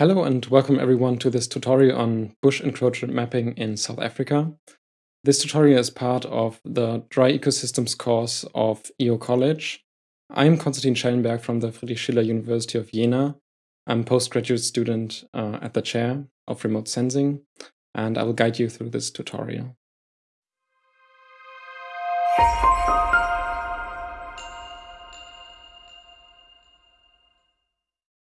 Hello and welcome everyone to this tutorial on bush encroachment mapping in South Africa. This tutorial is part of the Dry Ecosystems course of EO College. I'm Konstantin Schellenberg from the Friedrich Schiller University of Jena. I'm a postgraduate student uh, at the chair of remote sensing, and I will guide you through this tutorial.